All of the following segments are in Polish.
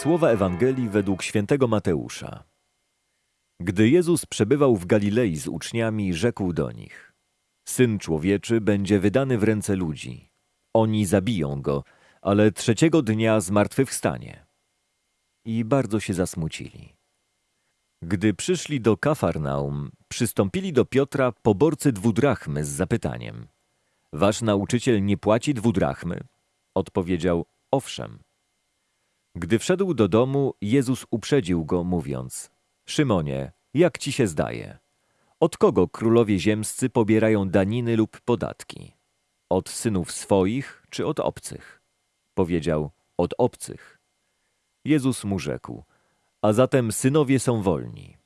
Słowa Ewangelii według świętego Mateusza. Gdy Jezus przebywał w Galilei z uczniami, rzekł do nich: Syn człowieczy będzie wydany w ręce ludzi. Oni zabiją go, ale trzeciego dnia zmartwychwstanie. I bardzo się zasmucili. Gdy przyszli do Kafarnaum, przystąpili do Piotra poborcy dwudrachmy z zapytaniem: Wasz nauczyciel nie płaci dwudrachmy? Odpowiedział: Owszem. Gdy wszedł do domu, Jezus uprzedził go, mówiąc: Szymonie, jak ci się zdaje? Od kogo królowie ziemscy pobierają daniny lub podatki? Od synów swoich czy od obcych? Powiedział: Od obcych. Jezus mu rzekł: A zatem synowie są wolni.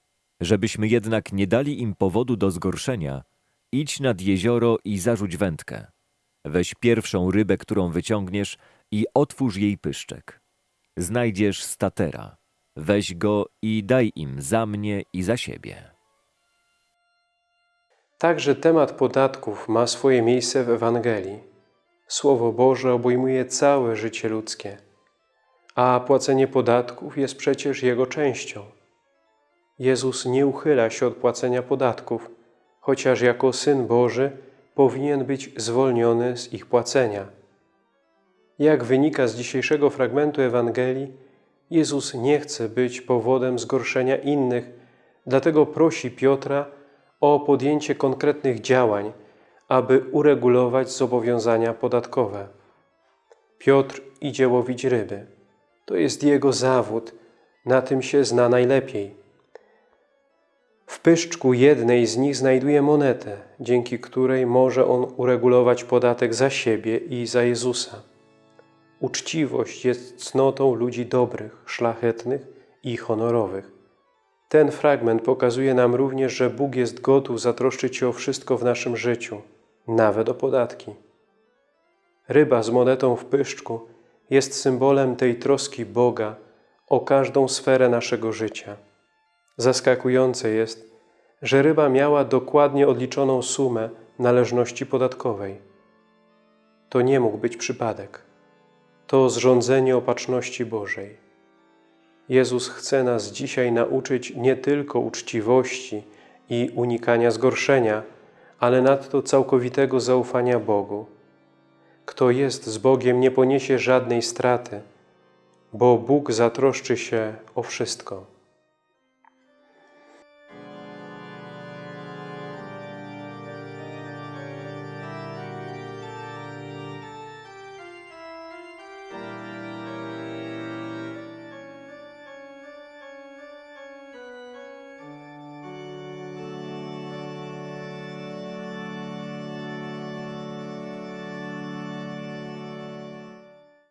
Żebyśmy jednak nie dali im powodu do zgorszenia, idź nad jezioro i zarzuć wędkę. Weź pierwszą rybę, którą wyciągniesz i otwórz jej pyszczek. Znajdziesz statera. Weź go i daj im za mnie i za siebie. Także temat podatków ma swoje miejsce w Ewangelii. Słowo Boże obejmuje całe życie ludzkie, a płacenie podatków jest przecież jego częścią. Jezus nie uchyla się od płacenia podatków, chociaż jako Syn Boży powinien być zwolniony z ich płacenia. Jak wynika z dzisiejszego fragmentu Ewangelii, Jezus nie chce być powodem zgorszenia innych, dlatego prosi Piotra o podjęcie konkretnych działań, aby uregulować zobowiązania podatkowe. Piotr idzie łowić ryby. To jest jego zawód, na tym się zna najlepiej. W pyszczku jednej z nich znajduje monetę, dzięki której może on uregulować podatek za siebie i za Jezusa. Uczciwość jest cnotą ludzi dobrych, szlachetnych i honorowych. Ten fragment pokazuje nam również, że Bóg jest gotów zatroszczyć się o wszystko w naszym życiu, nawet o podatki. Ryba z monetą w pyszczku jest symbolem tej troski Boga o każdą sferę naszego życia. Zaskakujące jest, że ryba miała dokładnie odliczoną sumę należności podatkowej. To nie mógł być przypadek. To zrządzenie opatrzności Bożej. Jezus chce nas dzisiaj nauczyć nie tylko uczciwości i unikania zgorszenia, ale nadto całkowitego zaufania Bogu. Kto jest z Bogiem, nie poniesie żadnej straty, bo Bóg zatroszczy się o wszystko.